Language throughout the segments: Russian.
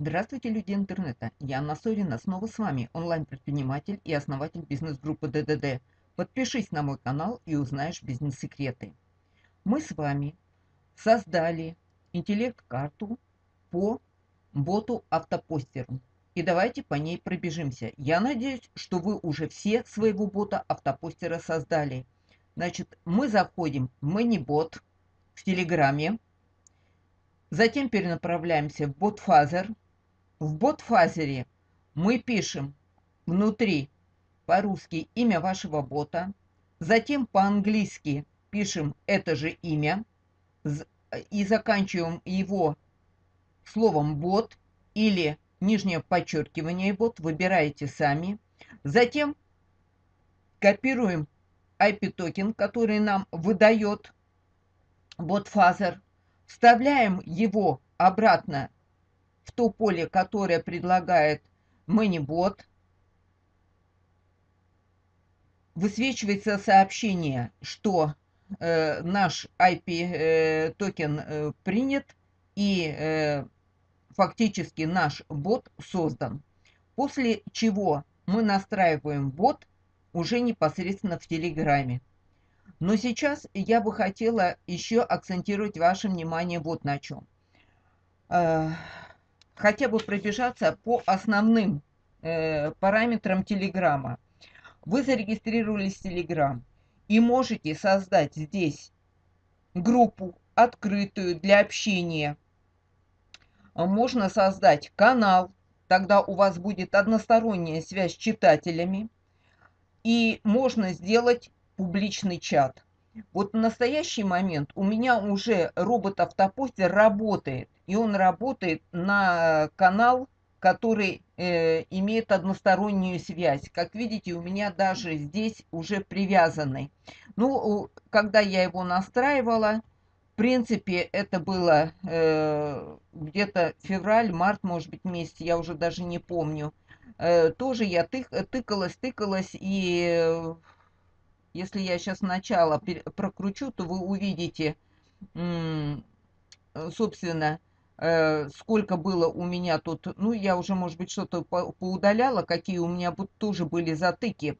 Здравствуйте, люди интернета! Я Анна Сорина, снова с вами, онлайн-предприниматель и основатель бизнес-группы ДДД. Подпишись на мой канал и узнаешь бизнес-секреты. Мы с вами создали интеллект-карту по боту автопостеру. И давайте по ней пробежимся. Я надеюсь, что вы уже все своего бота автопостера создали. Значит, мы заходим в ManyBot в Телеграме. Затем перенаправляемся в BotFazer. В BotFazer мы пишем внутри по-русски имя вашего бота. Затем по-английски пишем это же имя и заканчиваем его словом бот или нижнее подчеркивание бот. Выбираете сами. Затем копируем API-токен, который нам выдает BotFather, вставляем его обратно в то поле, которое предлагает ManyBot. Высвечивается сообщение, что э, наш API-токен э, э, принят и э, фактически наш бот создан. После чего мы настраиваем бот уже непосредственно в Телеграме. Но сейчас я бы хотела еще акцентировать ваше внимание вот на чем. Хотя бы пробежаться по основным э, параметрам Телеграма. Вы зарегистрировались в Телеграм и можете создать здесь группу открытую для общения. Можно создать канал, тогда у вас будет односторонняя связь с читателями и можно сделать публичный чат. Вот в настоящий момент у меня уже робот-автопостер работает, и он работает на канал, который э, имеет одностороннюю связь. Как видите, у меня даже здесь уже привязанный. Ну, когда я его настраивала, в принципе, это было э, где-то февраль, март, может быть, месяц, я уже даже не помню. Э, тоже я тык, тыкалась, тыкалась, и э, если я сейчас сначала прокручу, то вы увидите, э, собственно, сколько было у меня тут, ну, я уже, может быть, что-то поудаляла, какие у меня тоже были затыки.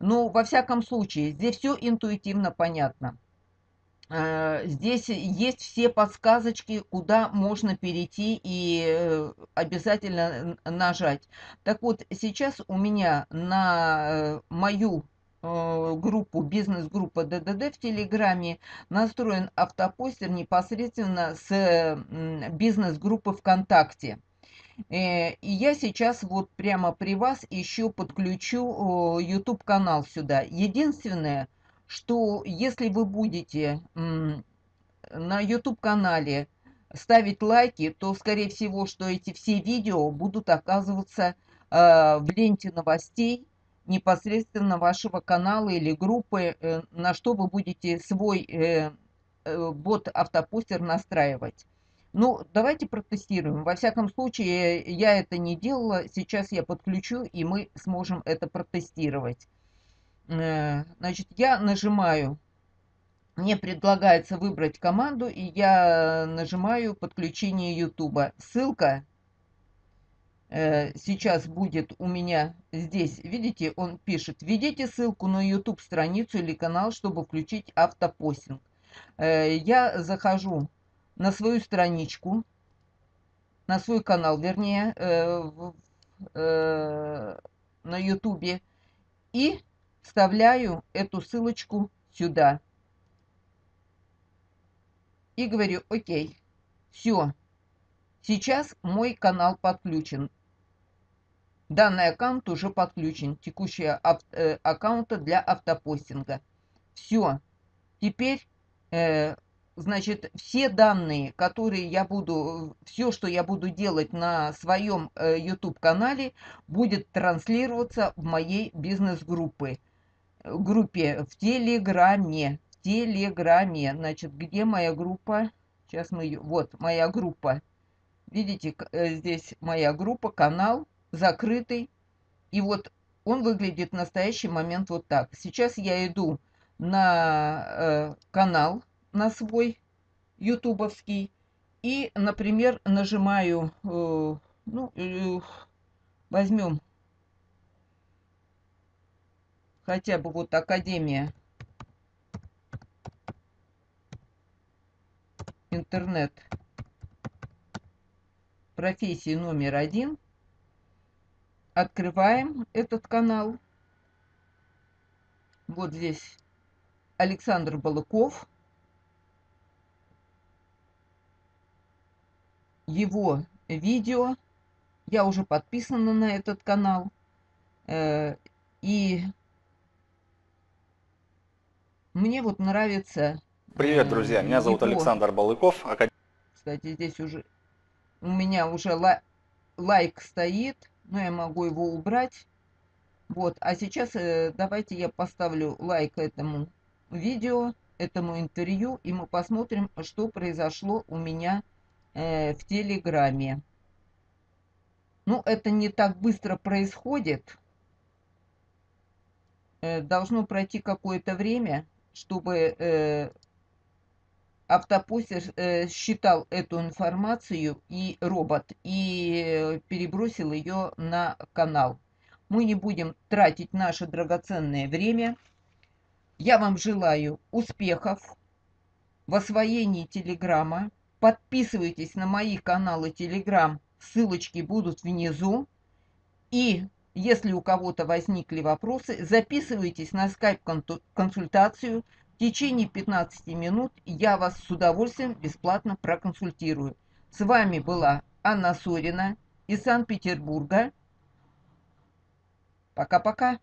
Но, во всяком случае, здесь все интуитивно понятно. Э, здесь есть все подсказочки, куда можно перейти и э, обязательно нажать. Так вот, сейчас у меня на э, мою группу, бизнес-группа ДДД в Телеграме настроен автопостер непосредственно с бизнес-группы ВКонтакте. И я сейчас вот прямо при вас еще подключу YouTube канал сюда. Единственное, что если вы будете на YouTube-канале ставить лайки, то, скорее всего, что эти все видео будут оказываться э, в ленте новостей непосредственно вашего канала или группы, э, на что вы будете свой э, бот-автопостер настраивать. Ну, давайте протестируем. Во всяком случае, я это не делала. Сейчас я подключу, и мы сможем это протестировать. Э, значит, я нажимаю, мне предлагается выбрать команду, и я нажимаю подключение YouTube. Ссылка э, сейчас будет у меня здесь. Видите, он пишет, введите ссылку на YouTube страницу или канал, чтобы включить автопостинг. Э, я захожу на свою страничку, на свой канал, вернее, на YouTube и вставляю эту ссылочку сюда. И говорю, окей, все, сейчас мой канал подключен. Данный аккаунт уже подключен, текущий э, аккаунта для автопостинга. Все, теперь, э, значит, все данные, которые я буду, все, что я буду делать на своем э, YouTube-канале, будет транслироваться в моей бизнес-группе группе в Телеграме. В Телеграме. Значит, где моя группа? Сейчас мы. Вот, моя группа. Видите, э, здесь моя группа, канал закрытый. И вот он выглядит в настоящий момент вот так. Сейчас я иду на э, канал, на свой ютубовский. И, например, нажимаю э, Ну, э, возьмем хотя бы вот Академия интернет профессии номер один. Открываем этот канал. Вот здесь Александр Балыков. Его видео. Я уже подписана на этот канал. Э, и мне вот нравится... Привет, друзья! Меня зовут его... Александр Балыков. Кстати, здесь уже у меня уже лай... лайк стоит, но я могу его убрать. Вот, а сейчас э, давайте я поставлю лайк этому видео, этому интервью, и мы посмотрим, что произошло у меня э, в Телеграме. Ну, это не так быстро происходит. Э, должно пройти какое-то время, чтобы э, автопостер э, считал эту информацию и робот и перебросил ее на канал. Мы не будем тратить наше драгоценное время. Я вам желаю успехов в освоении Телеграма. Подписывайтесь на мои каналы Телеграм, ссылочки будут внизу. И если у кого-то возникли вопросы, записывайтесь на скайп-консультацию. В течение 15 минут я вас с удовольствием бесплатно проконсультирую. С вами была Анна Сорина из Санкт-Петербурга. Пока-пока.